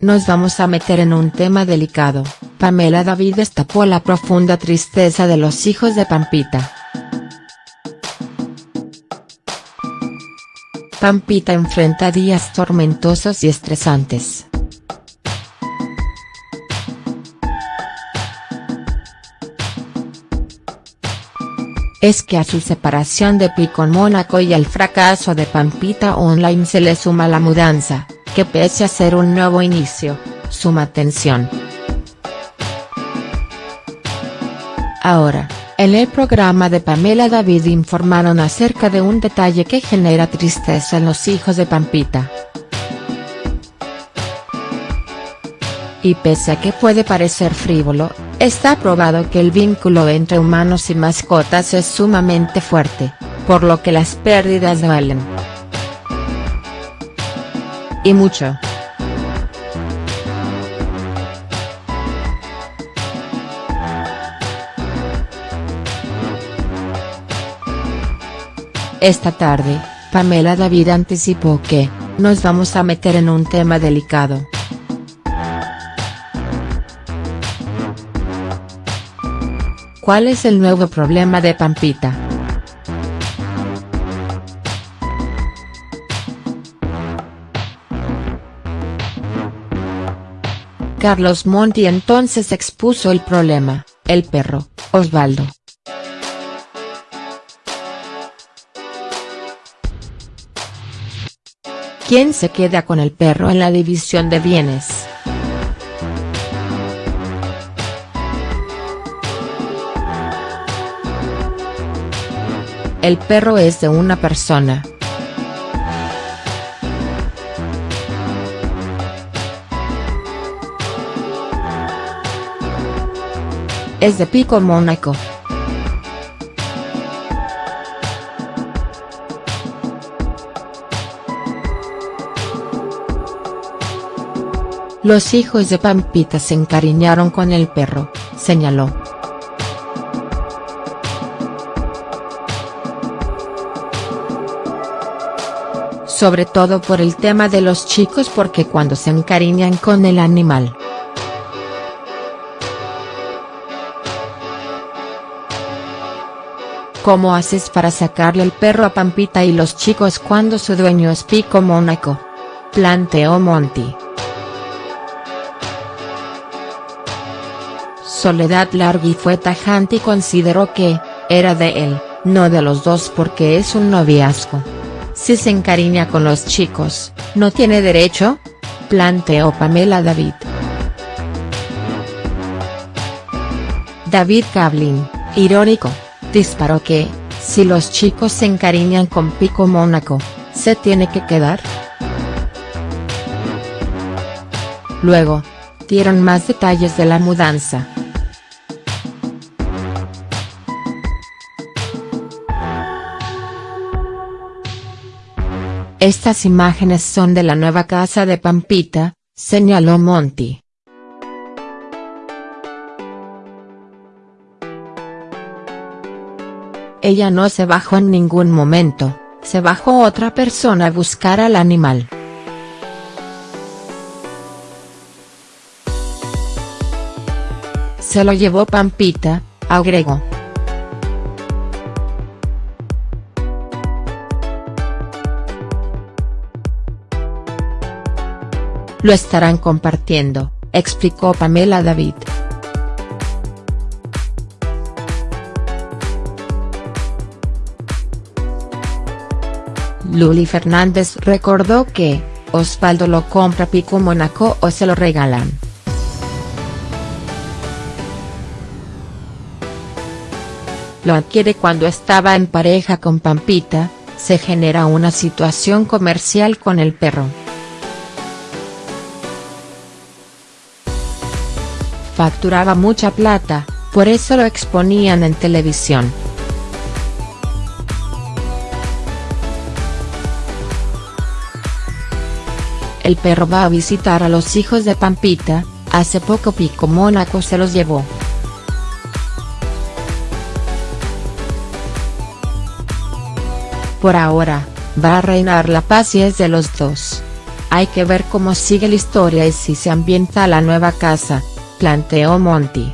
nos vamos a meter en un tema delicado, Pamela David destapó la profunda tristeza de los hijos de Pampita. Pampita enfrenta días tormentosos y estresantes. Es que a su separación de Picon Mónaco y al fracaso de Pampita Online se le suma la mudanza, que pese a ser un nuevo inicio, suma tensión. Ahora, en el programa de Pamela David informaron acerca de un detalle que genera tristeza en los hijos de Pampita. Y pese a que puede parecer frívolo, está probado que el vínculo entre humanos y mascotas es sumamente fuerte, por lo que las pérdidas duelen. Y mucho. Esta tarde, Pamela David anticipó que, nos vamos a meter en un tema delicado. ¿Cuál es el nuevo problema de Pampita?. Carlos Monti entonces expuso el problema, el perro, Osvaldo. ¿Quién se queda con el perro en la división de bienes?. El perro es de una persona. Es de Pico Mónaco. Los hijos de Pampita se encariñaron con el perro, señaló. Sobre todo por el tema de los chicos porque cuando se encariñan con el animal. ¿Cómo haces para sacarle el perro a Pampita y los chicos cuando su dueño es Pico Mónaco? Planteó Monty. Soledad Largui fue tajante y consideró que, era de él, no de los dos porque es un noviazgo. Si se encariña con los chicos, ¿no tiene derecho?, planteó Pamela David. David Kablin, irónico, disparó que, si los chicos se encariñan con Pico Mónaco, ¿se tiene que quedar?. Luego, dieron más detalles de la mudanza. Estas imágenes son de la nueva casa de Pampita, señaló Monty. Ella no se bajó en ningún momento, se bajó otra persona a buscar al animal. Se lo llevó Pampita, agregó. Lo estarán compartiendo, explicó Pamela David. Luli Fernández recordó que, Osvaldo lo compra Pico Mónaco o se lo regalan. Lo adquiere cuando estaba en pareja con Pampita, se genera una situación comercial con el perro. facturaba mucha plata, por eso lo exponían en televisión. El perro va a visitar a los hijos de Pampita, hace poco Pico Mónaco se los llevó. Por ahora, va a reinar la paz y es de los dos. Hay que ver cómo sigue la historia y si se ambienta la nueva casa, planteó Monty.